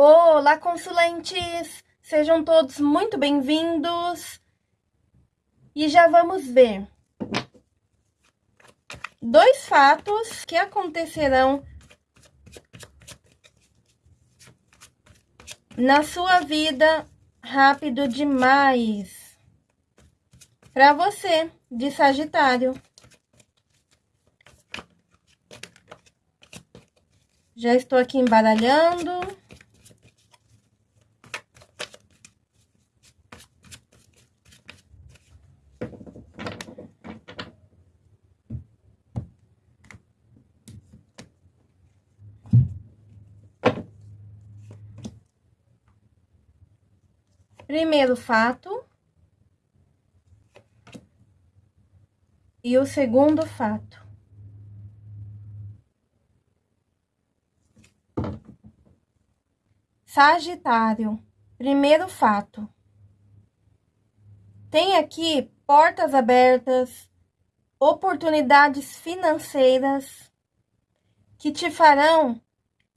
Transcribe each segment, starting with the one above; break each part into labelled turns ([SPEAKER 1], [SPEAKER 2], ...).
[SPEAKER 1] Olá, consulentes! Sejam todos muito bem-vindos. E já vamos ver dois fatos que acontecerão na sua vida rápido demais. Para você, de Sagitário. Já estou aqui embaralhando. Primeiro fato. E o segundo fato. Sagitário, primeiro fato. Tem aqui portas abertas, oportunidades financeiras que te farão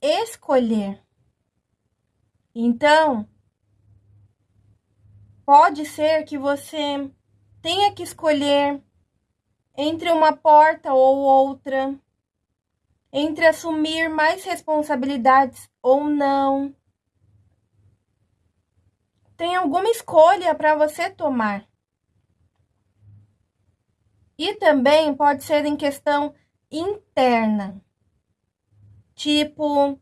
[SPEAKER 1] escolher. Então, Pode ser que você tenha que escolher entre uma porta ou outra, entre assumir mais responsabilidades ou não. Tem alguma escolha para você tomar. E também pode ser em questão interna. Tipo,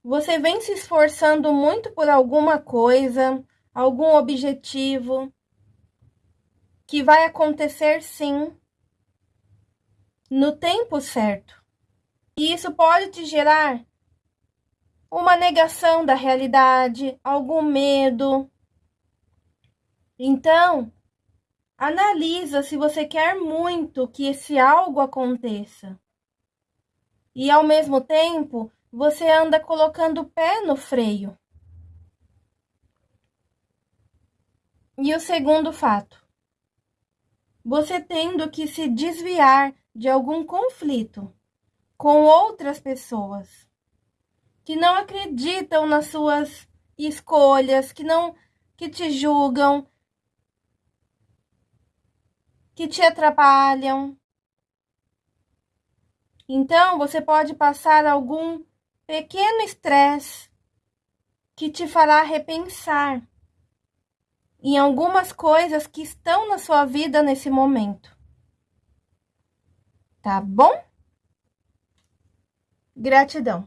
[SPEAKER 1] você vem se esforçando muito por alguma coisa, algum objetivo que vai acontecer sim no tempo certo. E isso pode te gerar uma negação da realidade, algum medo. Então, analisa se você quer muito que esse algo aconteça. E ao mesmo tempo, você anda colocando o pé no freio. E o segundo fato, você tendo que se desviar de algum conflito com outras pessoas que não acreditam nas suas escolhas, que não que te julgam, que te atrapalham. Então, você pode passar algum pequeno estresse que te fará repensar em algumas coisas que estão na sua vida nesse momento. Tá bom? Gratidão.